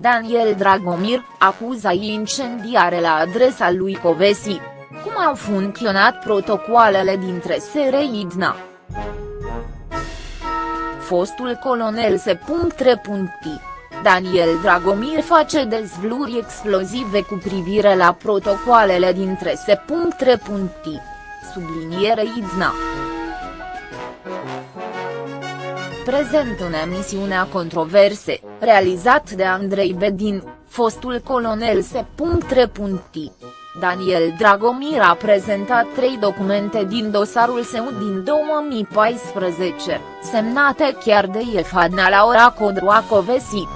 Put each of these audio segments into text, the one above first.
Daniel Dragomir, acuză incendiare la adresa lui Covesi. Cum au funcționat protocoalele dintre SR Idna? Fostul colonel se punct Daniel Dragomir face dezvluri explozive cu privire la protocoalele dintre se Subliniere Idna prezent în emisiunea Controverse, realizat de Andrei Bedin, fostul colonel se. Daniel Dragomir a prezentat trei documente din dosarul său din 2014, semnate chiar de Efadna Laura Codroacovesi.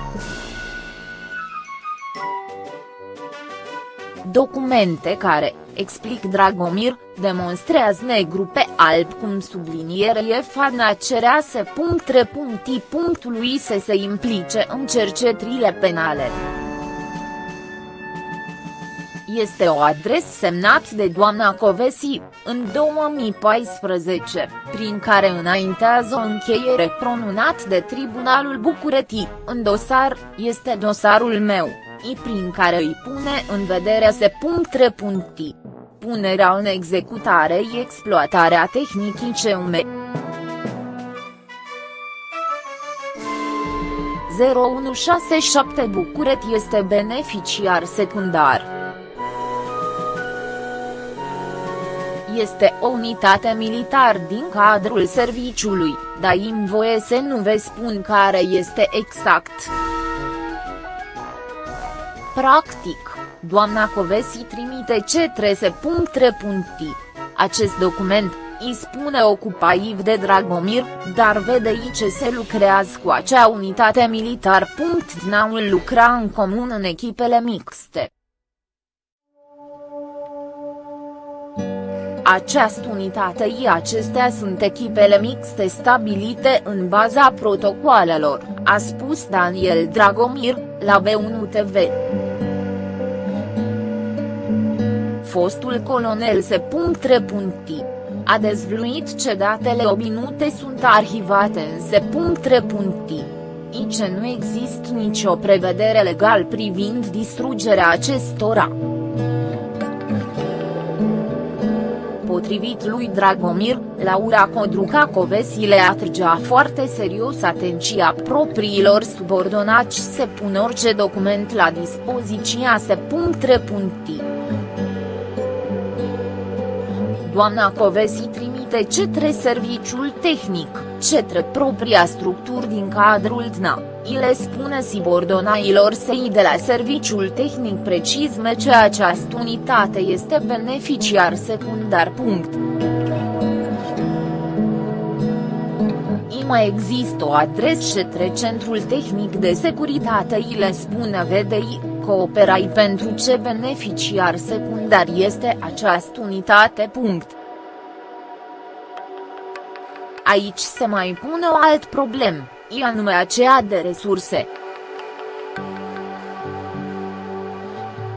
Documente care, explic Dragomir, demonstrează negru pe alb cum sublinierie Fadna cerea să punctului să se implice în cercetările penale. Este o adresă semnat de doamna Covesi, în 2014, prin care înaintează o încheiere pronunat de Tribunalul București, în dosar, este dosarul meu, i prin care îi pune în vedere se puncti punerea în executare și exploatarea tehnicii CUM. 0167 București este beneficiar secundar. Este o unitate militar din cadrul serviciului, dar îmi voie să nu vă spun care este exact. Practic, doamna Covesi trimite ce trese. Acest document, îi spune ocupaiv de Dragomir, dar vede ce se lucrează cu acea unitate militar. Dnaul lucra în comun în echipele mixte. Această unitate și acestea sunt echipele mixte stabilite în baza protocoalelor, a spus Daniel Dragomir, la B1 TV fostul colonel se. A dezvluit ce datele obinute sunt arhivate în se. I ce nu există nicio prevedere legal privind distrugerea acestora. Potrivit lui Dragomir, Laura Codruca Covesi le atragea foarte serios atenția propriilor subordonați se pun orice document la dispoziția se. Doamna Covesi trimite cetre serviciul tehnic, cetre propria structuri din cadrul DNA, îi le spune subordonailor săi de la serviciul tehnic precizme ce această unitate este beneficiar secundar. Punct. mai există o adresă cetre Centrul Tehnic de Securitate îi le spune VDI, cooperai pentru ce beneficiar secundar este această unitate. Punct. Aici se mai pune o alt problem, e anume aceea de resurse.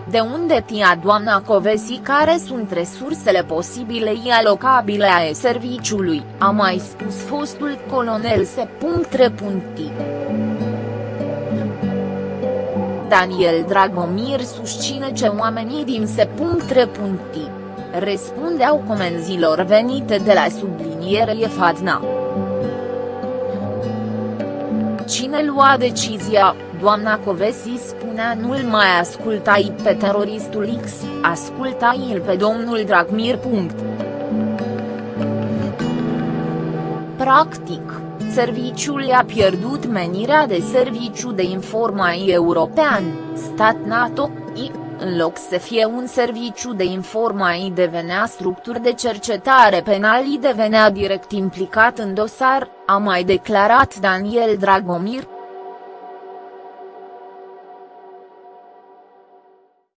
De unde tia doamna Covesi care sunt resursele posibile și alocabile a serviciului, a mai spus fostul colonel se. Daniel Dragomir susține ce oamenii din se. răspundeau comenzilor venite de la subliniere Fadna. Cine lua decizia, doamna Covesi spunea nu-l mai ascultai pe teroristul X, ascultai-l pe domnul Dragmir. Practic, serviciul a pierdut menirea de serviciu de informații european, stat NATO, I, în loc să fie un serviciu de informații devenea structuri de cercetare penalii devenea direct implicat în dosar, a mai declarat Daniel Dragomir,